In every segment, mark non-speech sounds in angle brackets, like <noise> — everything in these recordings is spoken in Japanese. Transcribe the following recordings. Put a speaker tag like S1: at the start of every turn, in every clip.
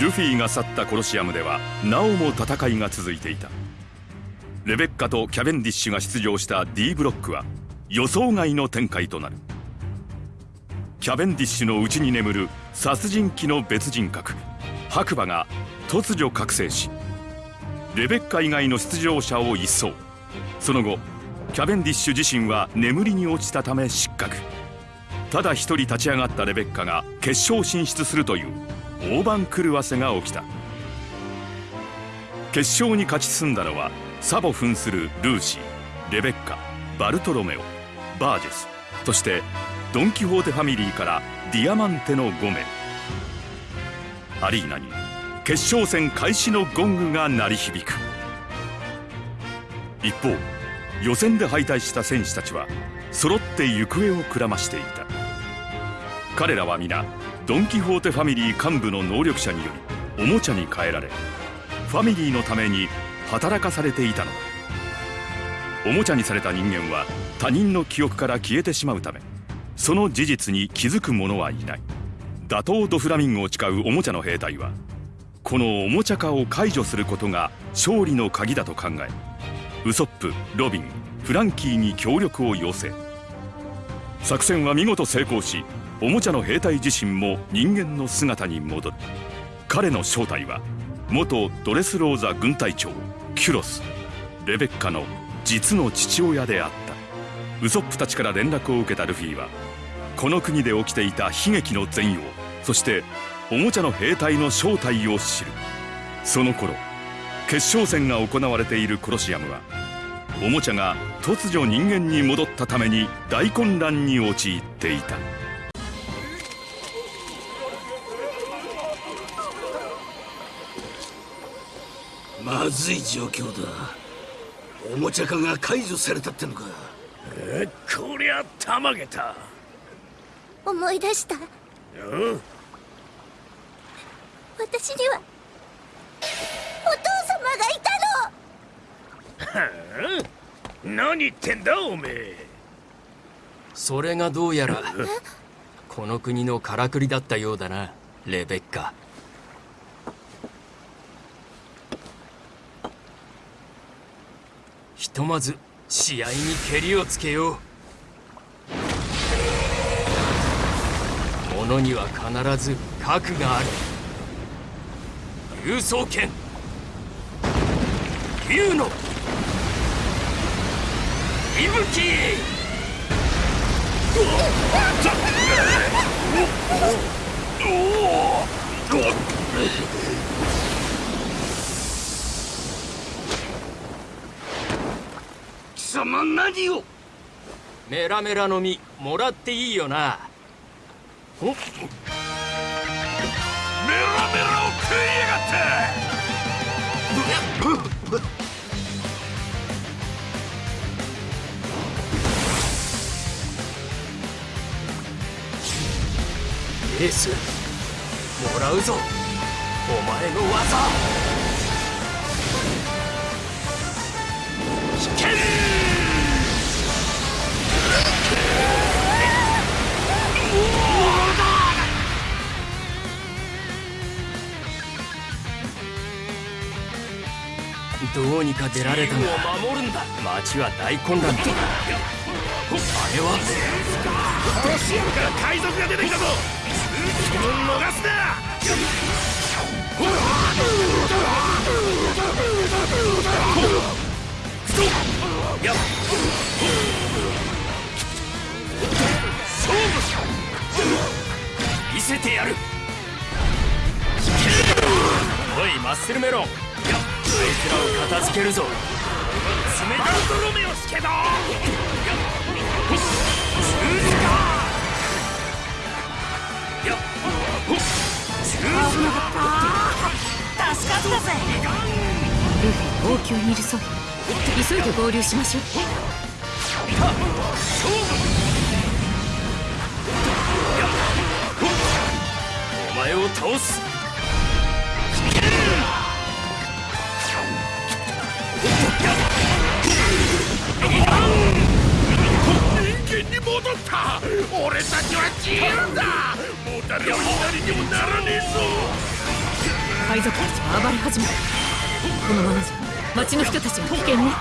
S1: ルフィが去ったコロシアムではなおも戦いが続いていた。レベッカとキャベンディッシュが出場した D ブロックは予想外の展開となる。キャベンディッシュの内に眠る殺人鬼の別人格白馬が突如覚醒しレベッカ以外の出場者を一掃。その後キャベンディッシュ自身は眠りに落ちたため失格。ただ一人立ち上がったレベッカが決勝進出するという。大番狂わせが起きた。決勝に勝ち進んだのはサボ扮するルーシーレベッカバルトロメオバージェスそしてドン・キホーテファミリーからディアマンテの5名アリーナに決勝戦開始のゴングが鳴り響く。一方予選で敗退した選手たちは揃って行方をくらましていた。彼らは皆ドン・キホーテファミリー幹部の能力者によりおもちゃに変えられファミリーのために働かされていたのだ。おもちゃにされた人間は他人の記憶から消えてしまうためその事実に気づく者はいない。打倒ドフラミンゴを誓うおもちゃの兵隊はこのおもちゃ化を解除することが勝利の鍵だと考えウソップロビンフランキーに協力を要請。作戦は見事成功しおもちゃの兵隊自身も人間の姿に戻る。彼の正体は元ドレスローザ軍隊長キュロスレベッカの実の父親であった。ウソップたちから連絡を受けたルフィはこの国で起きていた悲劇の全容そしておもちゃの兵隊の正体を知る。その頃決勝戦が行われているコロシアムはおもちゃが突如人間に戻ったために大混乱に陥っていた。
S2: まずい状況だ。おもちゃ化が解除されたってのか。
S3: えこりゃたまげた。
S4: 思い出した。
S3: うん。
S4: 私にはお父様がいたの。
S3: は <laughs> あ何言ってんだおめえ。
S5: それがどうやらこの国のからくりだったようだなレベッカとまず試合にけりをつけよう。ものには必ず核がある。郵送権竜の。息吹。
S2: 貴様何を？
S5: メラメラの実もらっていいよな。お？
S3: メラメラを食いやがって！
S5: エースもらうぞ。お前の技。危険どうにか出られたが守るんだ。町は大混乱だ。あれは？
S3: から海賊が出てきたぞ。気分逃すな。やっ
S5: 見せてやる。おいマッスルメロン。あいつらを片付けるぞ。冷た
S3: バルトロメオスケだ
S4: 助かったぜ。ルフィ王宮にいるそうよ急いで合流しましょう。
S5: お前を倒す
S3: 人間に戻った。俺たちは自由だ。もう誰のなりにもならねえぞ。
S4: 海賊たちが暴れ始めたこのままじゃ町の人たちは危険ね。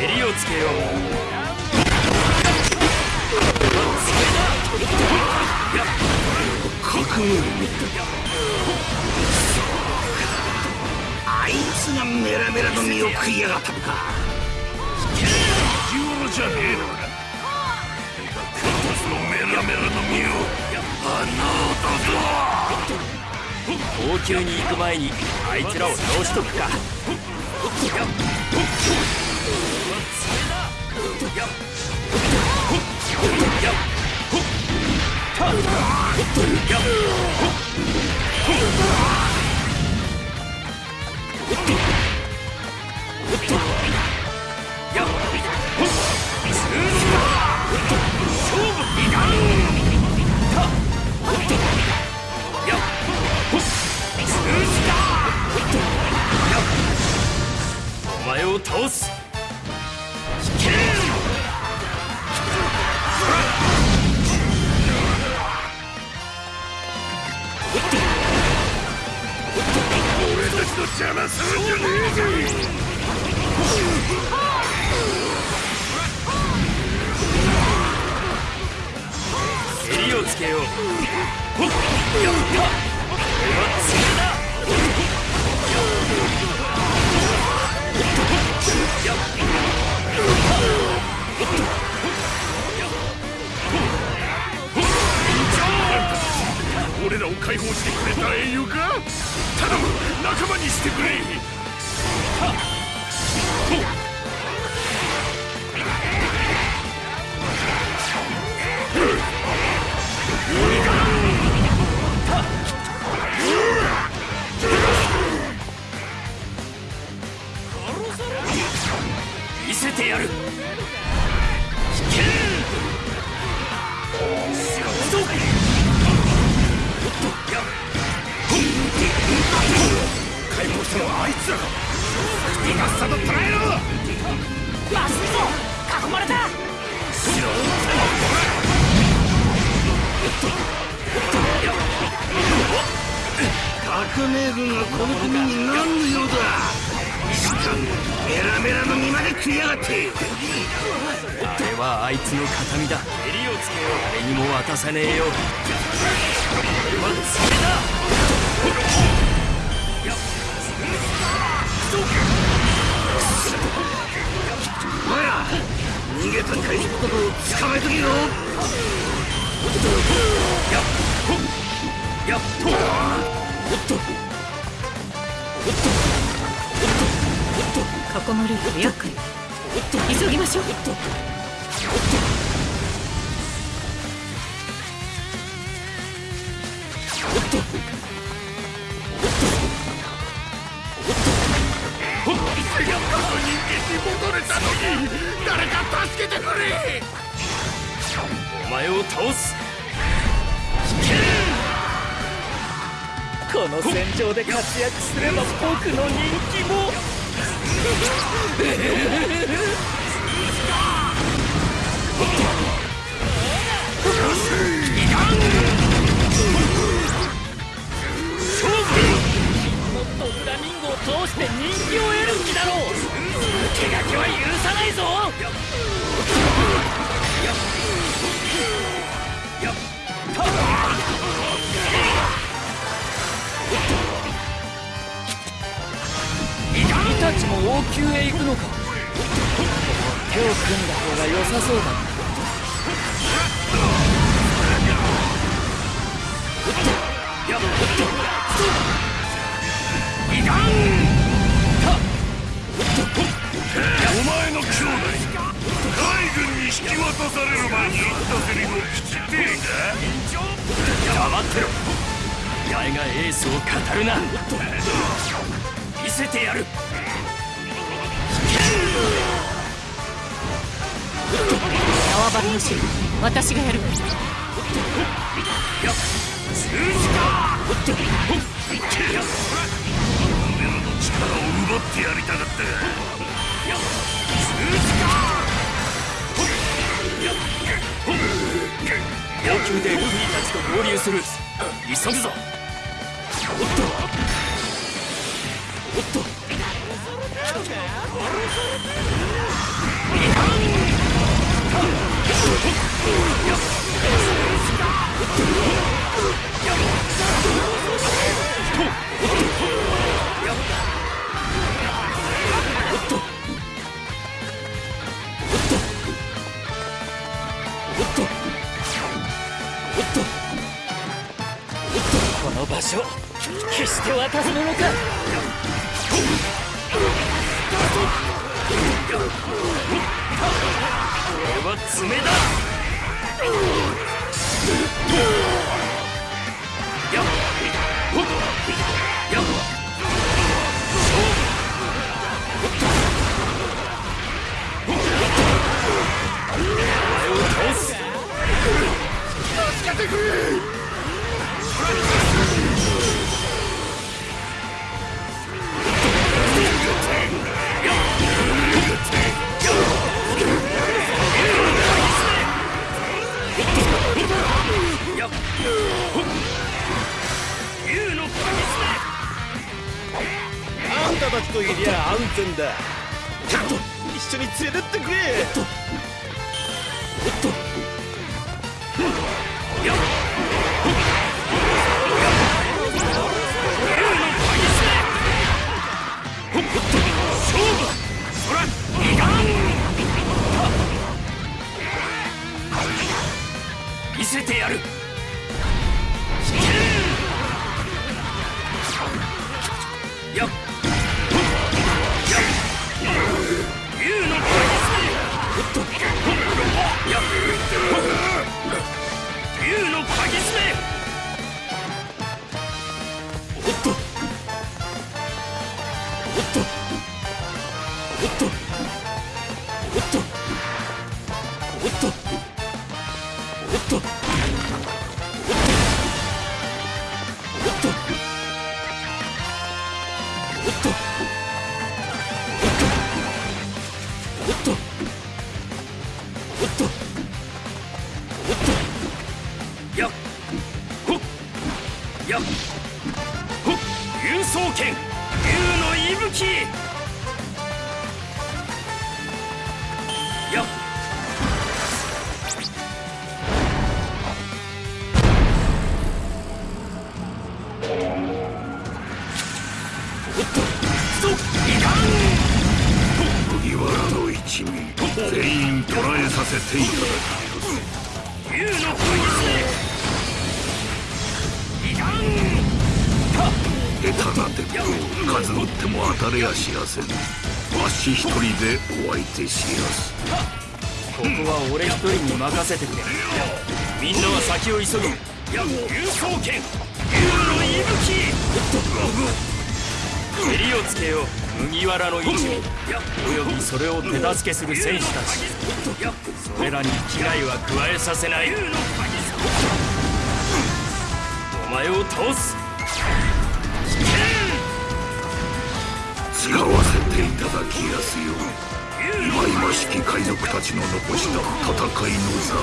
S5: 襟をつけよう。
S2: 覚 <laughs> 悟あいつがメラメラの身を食いやがったのか。
S3: 気物じゃねえのか。そのメラメラの身をあの男
S5: 王宮に行く前にあいつらを倒しとくか
S4: stupid.
S2: 革命軍がこの国に何の用だ？しかもメラメラの身まで食いやがって。
S5: あれはあいつの形見だ。襟をつけよう誰にも渡さねえよ俺は爪だ
S2: おや逃げた海賊どもを捕まえとけよ
S5: やっ
S4: ほやっとおっと
S3: おっと。囲まれると厄介急
S5: ぎましょう
S6: この戦場で活躍すれば僕の人気も。通して人気を得る気だろう。王宮へ行くのか。手を組んだ方が良さそうだ。
S3: なお前の兄弟。海軍に引き渡される前に言ったセリフを聞きてえか
S5: 黙ってろお前がエースを語るな見せてやる
S4: 縄張りの城私がやる。
S3: 俺らの力を奪ってやりたかった
S5: 王宮で合流する。急ぐぞ。おっとおっと
S6: この場所決して渡すものか。
S5: は爪だ。やっほっやっお前を倒す竜
S7: だ。一緒に連れてってくれ。
S5: おっと。おっと。見せてや
S2: る。させていただ
S5: 竜の鍵爪いかん
S2: き下手な鉄砲数撃っても当たれやしやせんわし一人でお相手しやす。
S5: ここは俺一人に任せてくれみんなは先を急ぐ竜双剣竜の息吹襟をつけよう。麦わらの一味。およびそれを手助けする戦士たち。それらに危害は加えさせない。お前を倒す。
S2: 使わせていただきやすよ忌々しき海賊たちの残した戦いの残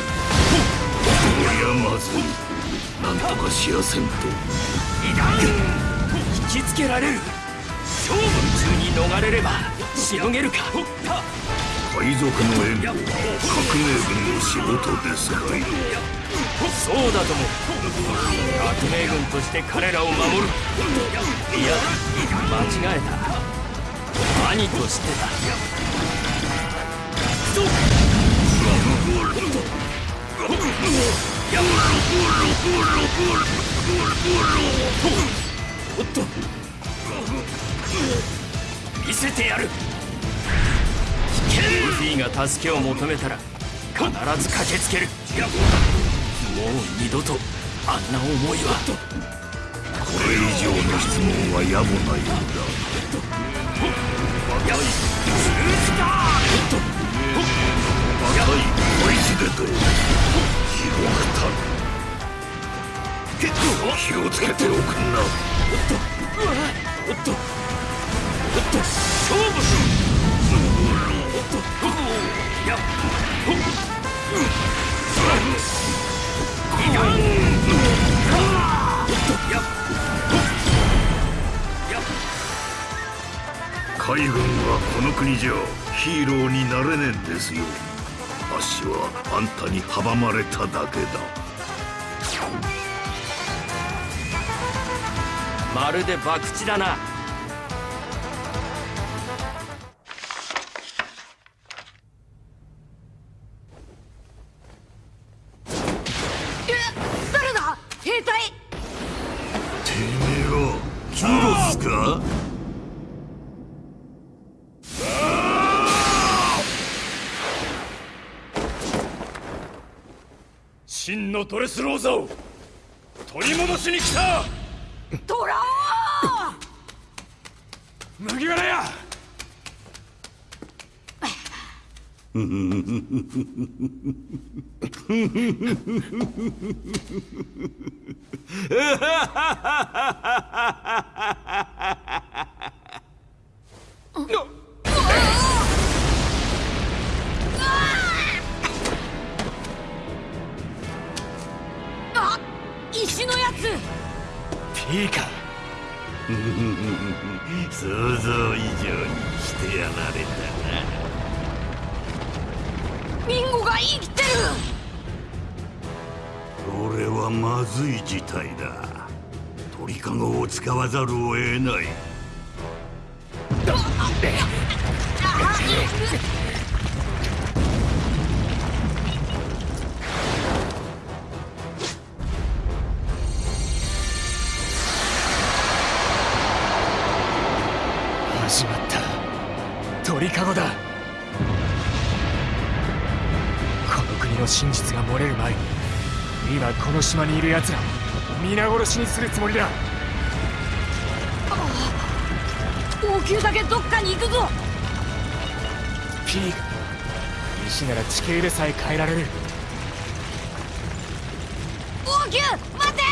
S2: 骸こりゃまず。いなんとかしやせんと。
S5: 引きつけられる勝負中に逃れればしのげる。か
S2: 海賊の援護は革命軍の仕事ですかい
S5: そうだとも革命軍として彼らを守る。いや間違えた。兄としてだおっと見せてやる。ルフィが助けを求めたら必ず駆けつける。もう二度とあんな思いは。
S2: これ以上の質問は野暮なようだ。
S5: やいスーツだ
S2: 赤い追い地でと広くた気をつけておくんな
S5: おっとおっと勝負おっとやっほっいかんやっやっ
S2: 海軍はこの国じゃヒーローになれねえんですよ。あっしはあんたに阻まれただけだ。
S5: まるで博打だな。
S4: 誰だ？兵隊。
S2: てめえはキロスか？
S8: 真のドレスローザを取り戻しに来た。
S4: トラ
S8: 麦わらや！
S4: あ <laughs>
S2: してやられ
S4: ミンゴが生きてる！
S2: たな俺はまずい事態だ。鳥かごを使わざるを得ない <laughs>
S8: 漏れる前に今この島にいる奴らを皆殺しにするつもりだ。
S4: 王宮だけどっかに行くぞ。
S8: ピーク石なら地形でさえ変えられる。
S4: 王宮待て